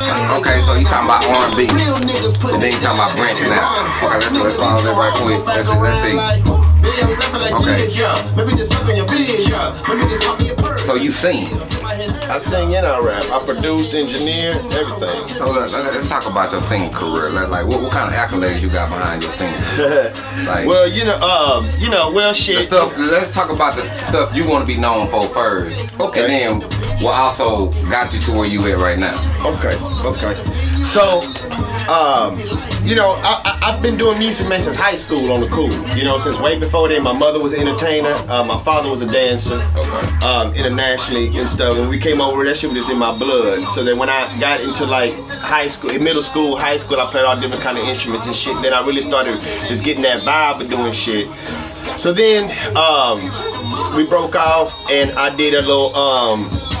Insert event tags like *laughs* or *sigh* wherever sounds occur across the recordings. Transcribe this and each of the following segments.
Okay, so you talking about R&B, and then you talking about branching out. Okay, let's let's follow that right quick. Let's let's see. Okay. So you sing. I sing and I rap. I produce, engineer, everything. So let, us talk about your singing career. Let, like, what, what kind of accolades you got behind your singing? *laughs* like, well, you know, um, you know, well, shit. stuff. Let's talk about the stuff you want to be known for first. Okay. And then what also got you to where you at right now. Okay. Okay. So um, you know, I, have been doing music man since high school on the cool. You know, since way before then. My mother was an entertainer. Uh, my father was a dancer, um, internationally and stuff. When we came over, that shit was just in my blood. So then when I got into like high school, in middle school, high school, I played all different kind of instruments and shit. Then I really started just getting that vibe of doing shit. So then um, we broke off, and I did a little. Um,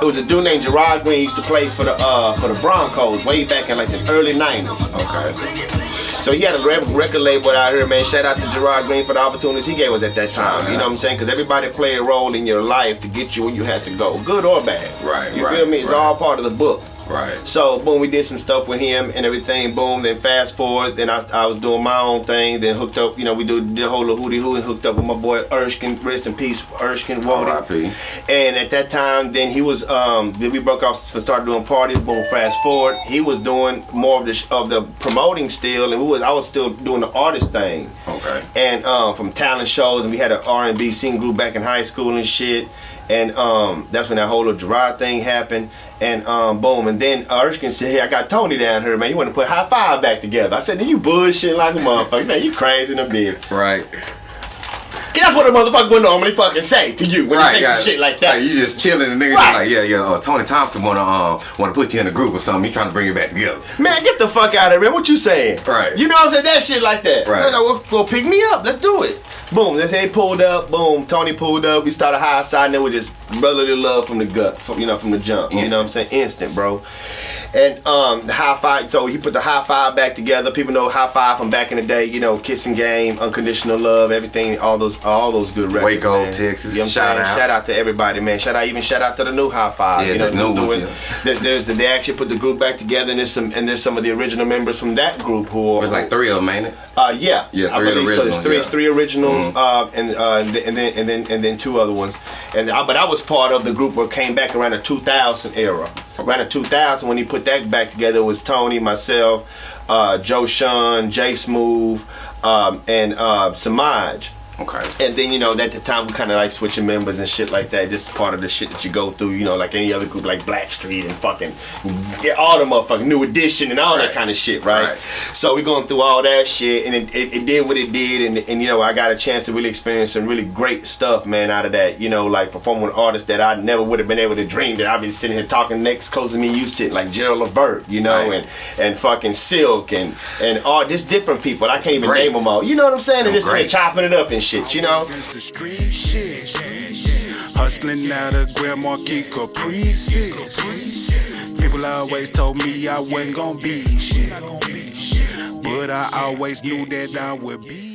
it was a dude named Gerard Green He used to play for the uh, for the Broncos way back in like the early 90s. Okay. So he had a record label out here, man. Shout out to Gerard Green for the opportunities he gave us at that time. You know what I'm saying? Because everybody play a role in your life to get you where you had to go, good or bad. Right. You right, feel me? It's right. all part of the book. Right. So boom, we did some stuff with him and everything. Boom. Then fast forward, then I, I was doing my own thing. Then hooked up, you know, we did the whole hootie hoo and hooked up with my boy Erskine. Rest in peace, Erskine Wody. And at that time, then he was um, then we broke off and started doing parties. Boom. Fast forward, he was doing more of the of the promoting still, and we was I was still doing the artist thing. Okay. And um, from talent shows, and we had an R and B singing group back in high school and shit. And um, that's when that whole little Gerard thing happened. And um, boom, and then Erskine said, hey, I got Tony down here, man. You want to put Hi-Five back together? I said, then you bullshit like a motherfucker. Man, you crazy in a bit. Right. That's what a motherfucker would normally fucking say to you when right, you say some shit like that. Like, you just chilling and niggas right. like, yeah, yeah, uh, Tony Thompson wanna um wanna put you in a group or something. He trying to bring you back together. Man, get the fuck out of here, man. What you saying? Right. You know what I'm saying? That shit like that. Right. So, well, well, pick me up. Let's do it. Boom. This ain't pulled up. Boom. Tony pulled up. We started high side and then we just brotherly love from the gut, from, you know, from the jump. Instant. You know what I'm saying? Instant, bro. And um, the Hi-Five, so he put the Hi-Five back together. People know Hi-Five from back in the day, you know, kissing game, unconditional love, everything, all those all those good records. Waco, man. Texas. You know I'm shout saying? Out. Shout out to everybody, man. Shout out even shout out to the new Hi-Five. Yeah, you know, the new doing, yeah. There's the, they actually put the group back together and there's some and there's some of the original members from that group who are There's like three of them, ain't it? Uh yeah. Yeah, I believe so. There's three yeah. three originals mm-hmm. uh and uh and, and then and then and then two other ones. And I, but I was part of the group that came back around the 2000 era. Around the 2000 when he put that back together was Tony, myself, uh, Joe Sean, Jay Smooth, um, and uh, Samaj. Okay. And then you know at the time we kind of like switching members and shit like that. Just part of the shit that you go through. You know, like any other group like Blackstreet and fucking yeah, all the motherfucking New Edition and all right. that kind of shit, right? right? So we going through all that shit, and it, it, it, did what it did, and and you know I got a chance to really experience some really great stuff, man, out of that. You know, like performing with artists that I never would have been able to dream that I'd be sitting here talking next close to me, you sit like Gerald Levert, you know, right. and and fucking Silk and and all just different people. I can't even great. name them all. You know what I'm saying? And just chopping it up and shit, you know. Hustling out of Grand Marquis Caprices. People always told me I wasn't gonna be shit. But I always knew that I would be.